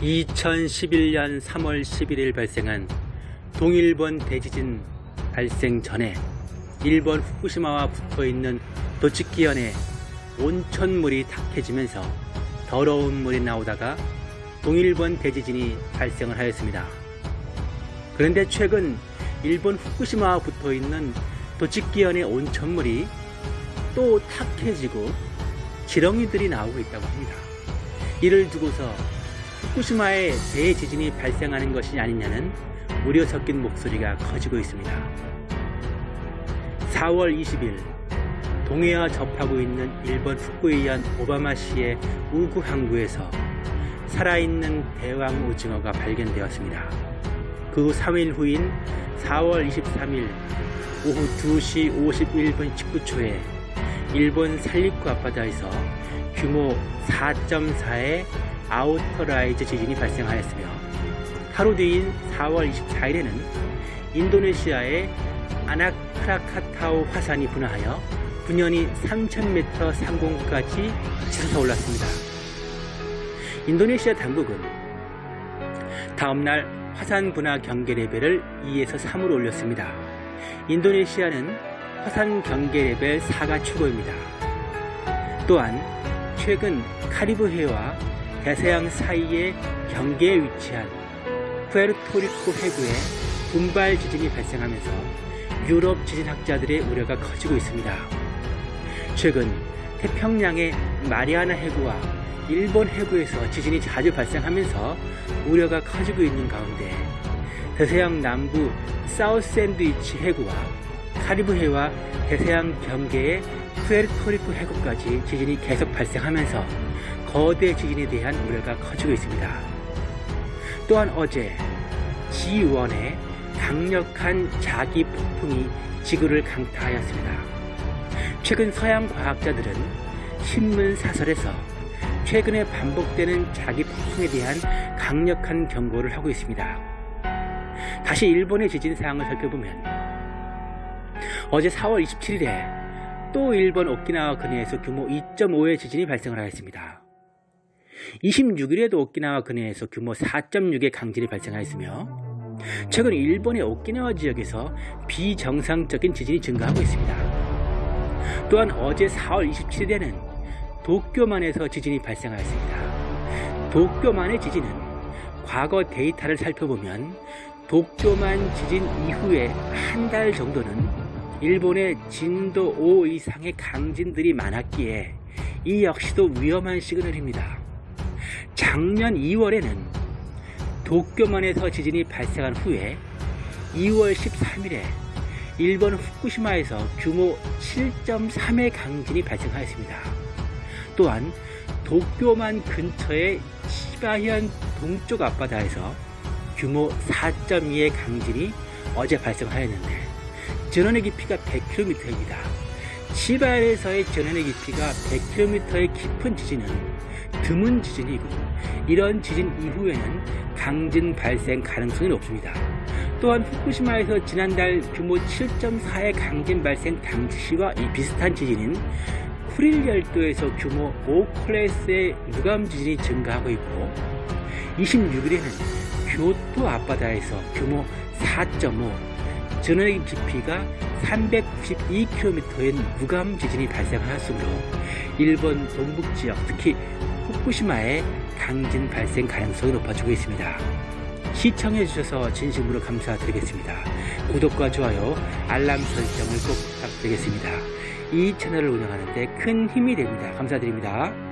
2011년 3월 11일 발생한 동일본 대지진 발생 전에 일본 후쿠시마와 붙어있는 도치키현에 온천물이 탁해지면서 더러운 물이 나오다가 동일본 대지진이 발생을 하였습니다. 그런데 최근 일본 후쿠시마와 붙어있는 도치키현의 온천물이 또 탁해지고 지렁이들이 나오고 있다고 합니다. 이를 두고서 후쿠시마에 대지진이 발생하는 것이 아니냐는 우려 섞인 목소리가 커지고 있습니다. 4월 20일 동해와 접하고 있는 일본 후쿠이현 오바마시의 우구 항구에서 살아있는 대왕 오징어가 발견되었습니다. 그 3일 후인 4월 23일 오후 2시 51분 19초에 일본 산리쿠 앞바다에서 규모 4.4의 outer rise 지진이 발생하였으며 하루 뒤인 4월 24일에는 인도네시아의 아나크라카타우 화산이 분화하여 분연이 3000m 상공까지 치솟아 올랐습니다. 인도네시아 당국은 다음날 화산 분화 경계 레벨을 2에서 3으로 올렸습니다. 인도네시아는 화산 경계 레벨 4가 최고입니다. 또한 최근 카리브해와 대서양 사이의 경계에 위치한 푸에르토리코 해구에 군발 지진이 발생하면서 유럽 지진학자들의 우려가 커지고 있습니다. 최근 태평양의 마리아나 해구와 일본 해구에서 지진이 자주 발생하면서 우려가 커지고 있는 가운데 대서양 남부 사우스 샌드위치 해구와 카리브해와 대서양 경계의 푸에르토리코 해구까지 지진이 계속 발생하면서 거대 지진에 대한 우려가 커지고 있습니다. 또한 어제 G1의 강력한 자기 폭풍이 지구를 강타하였습니다. 최근 서양 과학자들은 신문 사설에서 최근에 반복되는 자기 폭풍에 대한 강력한 경고를 하고 있습니다. 다시 일본의 지진 사항을 살펴보면 어제 4월 27일에 또 일본 오키나와 근해에서 규모 2.5의 지진이 발생을 하였습니다. 26일에도 오키나와 근해에서 규모 4.6의 강진이 발생하였으며 최근 일본의 오키나와 지역에서 비정상적인 지진이 증가하고 있습니다. 또한 어제 4월 27일에는 도쿄만에서 지진이 발생하였습니다. 도쿄만의 지진은 과거 데이터를 살펴보면 도쿄만 지진 이후에 한 달 정도는 일본의 진도 5 이상의 강진들이 많았기에 이 역시도 위험한 시그널입니다. 작년 2월에는 도쿄만에서 지진이 발생한 후에 2월 13일에 일본 후쿠시마에서 규모 7.3의 강진이 발생하였습니다. 또한 도쿄만 근처의 시바현 동쪽 앞바다에서 규모 4.2의 강진이 어제 발생하였는데 전원의 깊이가 100km입니다. 시바현에서의 전원의 깊이가 100km의 깊은 지진은 드문 지진이고 이런 지진 이후에는 강진 발생 가능성이 높습니다. 또한 후쿠시마에서 지난달 규모 7.4의 강진 발생 당시와 이 비슷한 지진인 쿠릴 열도에서 규모 5클래스의 무감 지진이 증가하고 있고 26일에는 교토 앞바다에서 규모 4.5 전원의 깊이가 392km인 무감 지진이 발생하였으므로 일본 동북지역 특히 후쿠시마의 강진 발생 가능성이 높아지고 있습니다. 시청해주셔서 진심으로 감사드리겠습니다. 구독과 좋아요, 알람 설정을 꼭 부탁드리겠습니다. 이 채널을 운영하는 데 큰 힘이 됩니다. 감사드립니다.